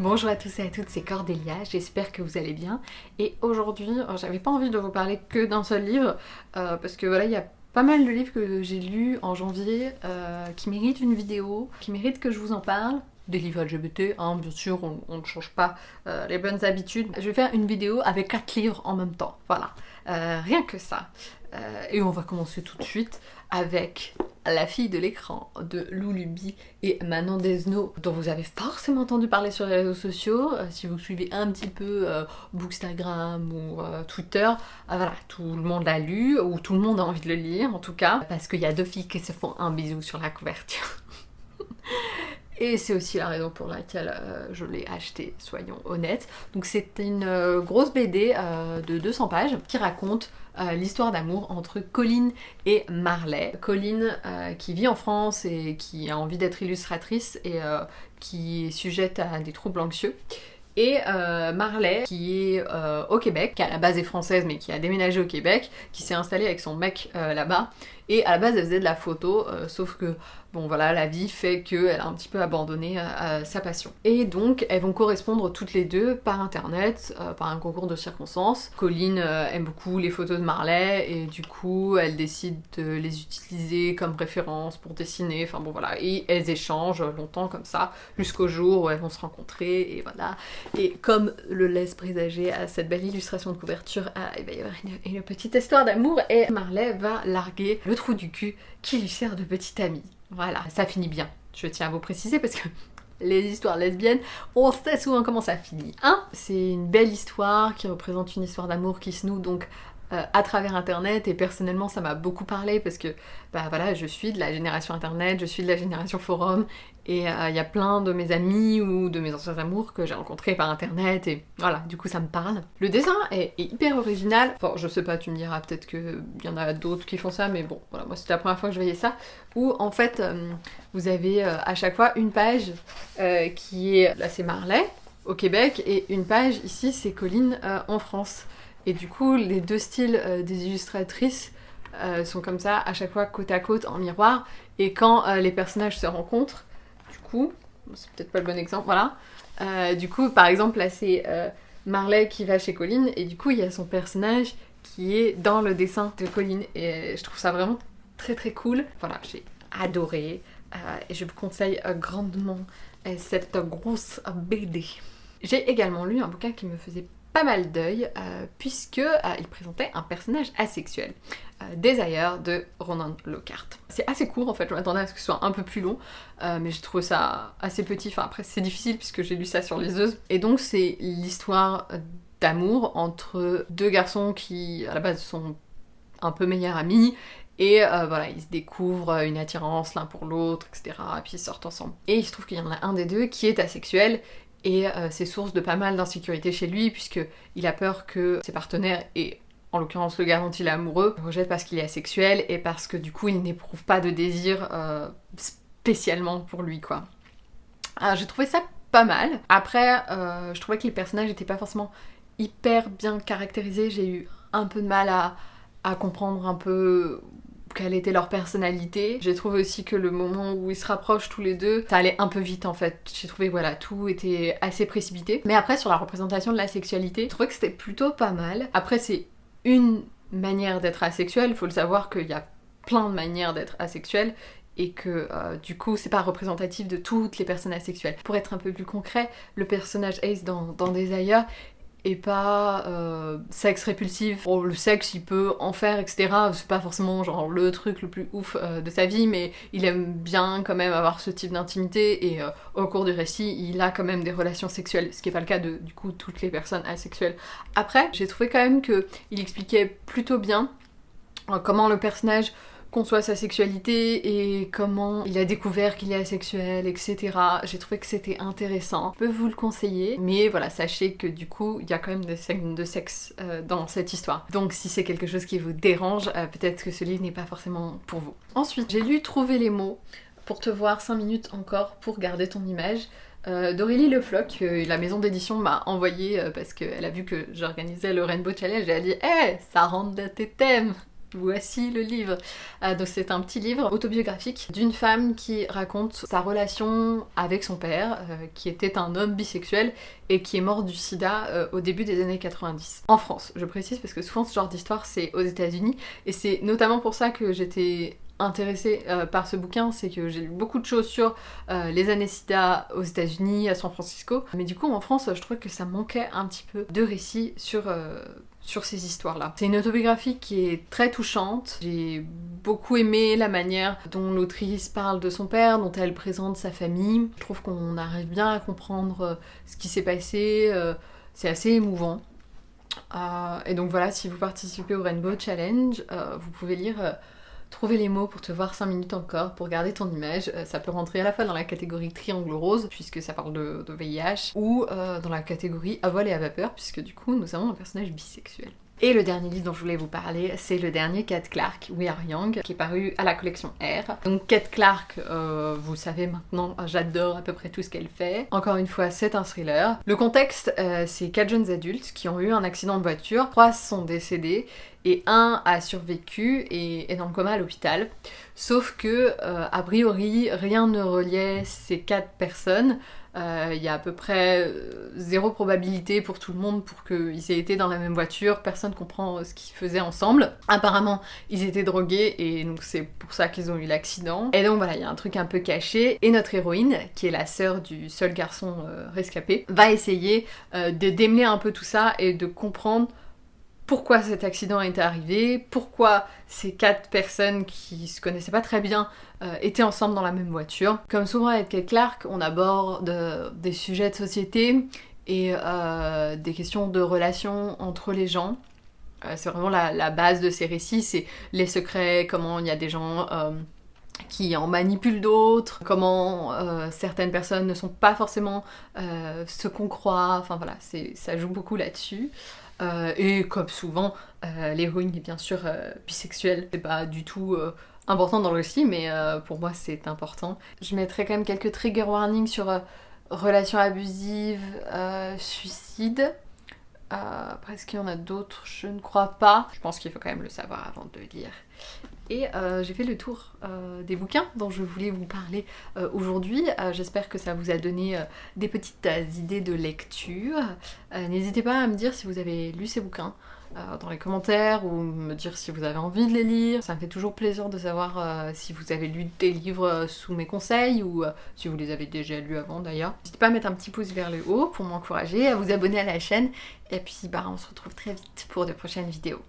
Bonjour à tous et à toutes, c'est Cordélia, j'espère que vous allez bien. Et aujourd'hui, euh, j'avais pas envie de vous parler que d'un seul livre, euh, parce que voilà, il y a pas mal de livres que j'ai lus en janvier euh, qui méritent une vidéo, qui méritent que je vous en parle. Des livres LGBT, hein, bien sûr, on, ne change pas les bonnes habitudes. Je vais faire une vidéo avec quatre livres en même temps, voilà. rien que ça. et on va commencer tout de suite avec la fille de l'écran de Loulubi et Manon Desno, dont vous avez forcément entendu parler sur les réseaux sociaux, euh, si vous suivez un petit peu euh, Bookstagram ou euh, Twitter, voilà, tout le monde l'a lu, ou tout le monde a envie de le lire en tout cas, parce qu'il y a deux filles qui se font un bisou sur la couverture. Et c'est aussi la raison pour laquelle je l'ai acheté, soyons honnêtes. Donc c'est une grosse BD de 200 pages qui raconte euh, l'histoire d'amour entre Colline et Marley. Colline euh, qui vit en France et qui a envie d'être illustratrice et euh, qui est sujette à des troubles anxieux. Et Marley, qui est au Québec, qui à la base est française mais qui a déménagé au Québec, qui s'est installée avec son mec là-bas. Et à la base, elle faisait de la photo, sauf que bon voilà, la vie fait qu'elle a un petit peu abandonné euh, sa passion. Et donc elles vont correspondre toutes les deux par internet, euh, par un concours de circonstances. Colline euh, aime beaucoup les photos de Marley et du coup elle décide de les utiliser comme référence pour dessiner, enfin bon voilà, et elles échangent longtemps comme ça, jusqu'au jour où elles vont se rencontrer et voilà. Et comme le laisse présager à cette belle illustration de couverture, ah, il va y avoir une, une petite histoire d'amour et Marley va larguer le trou du cul qui lui sert de petit ami. Voilà, ça finit bien. Je tiens à vous préciser parce que les histoires lesbiennes, on sait souvent comment ça finit. Hein C'est une belle histoire qui représente une histoire d'amour qui se noue donc euh, à travers internet et personnellement ça m'a beaucoup parlé parce que bah voilà je suis de la génération internet, je suis de la génération forum et euh, il y a plein de mes amis ou de mes anciens amours que j'ai rencontrés par internet et voilà du coup ça me parle. Le dessin est, hyper original, enfin je sais pas tu me diras peut-être qu'il y en a d'autres qui font ça mais bon voilà moi c'était la première fois que je voyais ça où en fait euh, vous avez à chaque fois une page qui est là c'est Marley au Québec et une page ici c'est Colline en France. Et du coup, les deux styles euh, des illustratrices euh, sont comme ça, à chaque fois côte à côte, en miroir. Et quand euh, les personnages se rencontrent, du coup, c'est peut-être pas le bon exemple, voilà. du coup, par exemple, là, c'est Marley qui va chez Colline, et du coup, il y a son personnage qui est dans le dessin de Colline. Et je trouve ça vraiment très très cool. Voilà, j'ai adoré. et je vous conseille grandement cette grosse BD. J'ai également lu un bouquin qui me faisait pas mal d'œil euh, puisque euh, il présentait un personnage asexuel. Euh, Desire de Ronan Lockhart. C'est assez court en fait, je m'attendais à ce que ce soit un peu plus long, mais j'ai trouvé ça assez petit, enfin après c'est difficile puisque j'ai lu ça sur les œufs. Et donc c'est l'histoire d'amour entre deux garçons qui à la base sont un peu meilleurs amis et voilà, ils se découvrent une attirance l'un pour l'autre, etc. Et puis ils sortent ensemble. Et il se trouve qu'il y en a un des deux qui est asexuel et euh, c'est source de pas mal d'insécurité chez lui puisqu'il a peur que ses partenaires et en l'occurrence le gars dont il est amoureux rejette parce qu'il est asexuel et parce que du coup il n'éprouve pas de désir euh, spécialement pour lui quoi. Alors j'ai trouvé ça pas mal. Après euh, je trouvais que les personnages n'étaient pas forcément hyper bien caractérisés, j'ai eu un peu de mal à comprendre un peu quelle était leur personnalité. J'ai trouvé aussi que le moment où ils se rapprochent tous les deux, ça allait un peu vite en fait. J'ai trouvé voilà, tout était assez précipité. Mais après sur la représentation de la sexualité, je trouvais que c'était plutôt pas mal. Après c'est une manière d'être asexuel, faut le savoir qu'il y a plein de manières d'être asexuel et que euh, du coup c'est pas représentatif de toutes les personnes asexuelles. Pour être un peu plus concret, le personnage Ace dans, dans Desire et pas euh, sexe répulsif. le sexe, il peut en faire, etc. C'est pas forcément genre le truc le plus ouf euh, de sa vie, mais il aime bien quand même avoir ce type d'intimité et euh, au cours du récit, il a quand même des relations sexuelles, ce qui est pas le cas de du coup toutes les personnes asexuelles. Après, j'ai trouvé quand même que il expliquait plutôt bien comment le personnage conçoit sa sexualité et comment il a découvert qu'il est asexuel, etc. J'ai trouvé que c'était intéressant. Je peux vous le conseiller, mais voilà, sachez que du coup, il y a quand même des scènes de sexe euh, dans cette histoire. Donc si c'est quelque chose qui vous dérange, euh, peut-être que ce livre n'est pas forcément pour vous. Ensuite, j'ai lu Trouver les mots pour te voir 5 minutes encore pour garder ton image. Euh, D'Aurélie Le Floch, la maison d'édition m'a envoyé parce qu'elle a vu que j'organisais le Rainbow Challenge et elle a dit Eh, ça rentre dans tes thèmes Voici le livre. Donc c'est un petit livre autobiographique d'une femme qui raconte sa relation avec son père, euh, qui était un homme bisexuel et qui est mort du sida euh, au début des années 90. En France, je précise, parce que souvent ce genre d'histoire c'est aux États-Unis, et c'est notamment pour ça que j'étais intéressée par ce bouquin, c'est que j'ai lu beaucoup de choses sur les années sida aux États-Unis, à San Francisco, mais du coup en France, je trouvais que ça manquait un petit peu de récits sur sur ces histoires-là. C'est une autobiographie qui est très touchante. J'ai beaucoup aimé la manière dont l'autrice parle de son père, dont elle présente sa famille. Je trouve qu'on arrive bien à comprendre euh, ce qui s'est passé. Euh, c'est assez émouvant. Euh, et donc voilà, si vous participez au Rainbow Challenge, vous pouvez lire Trouver les mots pour te voir 5 minutes encore, pour garder ton image, euh, ça peut rentrer à la fois dans la catégorie triangle rose, puisque ça parle de, VIH, ou euh, dans la catégorie à voile et à vapeur, puisque du coup nous avons un personnage bisexuel. Et le dernier livre dont je voulais vous parler, c'est le dernier Cat Clark, We Are Young, qui est paru à la collection R. Donc Cat Clark, euh, vous savez maintenant, j'adore à peu près tout ce qu'elle fait. Encore une fois, c'est un thriller. Le contexte, c'est quatre jeunes adultes qui ont eu un accident de voiture, trois sont décédés, et un a survécu et est dans le coma à l'hôpital. Sauf que, euh, a priori, rien ne reliait ces quatre personnes. Euh, il y a à peu près euh, zéro probabilité pour tout le monde pour qu'ils aient été dans la même voiture, personne comprend ce qu'ils faisaient ensemble. Apparemment, ils étaient drogués et donc c'est pour ça qu'ils ont eu l'accident. Et donc voilà, il y a un truc un peu caché. Et notre héroïne, qui est la sœur du seul garçon rescapé, va essayer de démêler un peu tout ça et de comprendre pourquoi cet accident est arrivé, pourquoi ces quatre personnes qui se connaissaient pas très bien euh, étaient ensemble dans la même voiture. Comme souvent avec Kate Clark, on aborde des sujets de société et euh, des questions de relations entre les gens. Euh, c'est vraiment la, base de ces récits, c'est les secrets, comment il y a des gens qui en manipulent d'autres, comment certaines personnes ne sont pas forcément ce qu'on croit, enfin voilà, ça joue beaucoup là-dessus. Euh, et comme souvent, euh, l'héroïne est bien sûr euh, bisexuelle. C'est pas du tout important dans le récit, mais pour moi c'est important. Je mettrai quand même quelques trigger warnings sur relations abusives, suicide. après, est-ce qu'il y en a d'autres? Je ne crois pas. Je pense qu'il faut quand même le savoir avant de lire. Et euh, j'ai fait le tour euh, des bouquins dont je voulais vous parler euh, aujourd'hui. J'espère que ça vous a donné des petites idées de lecture. N'hésitez pas à me dire si vous avez lu ces bouquins dans les commentaires ou me dire si vous avez envie de les lire. Ça me fait toujours plaisir de savoir si vous avez lu des livres sous mes conseils ou si vous les avez déjà lus avant d'ailleurs. N'hésitez pas à mettre un petit pouce vers le haut pour m'encourager, à vous abonner à la chaîne et puis bah, on se retrouve très vite pour de prochaines vidéos.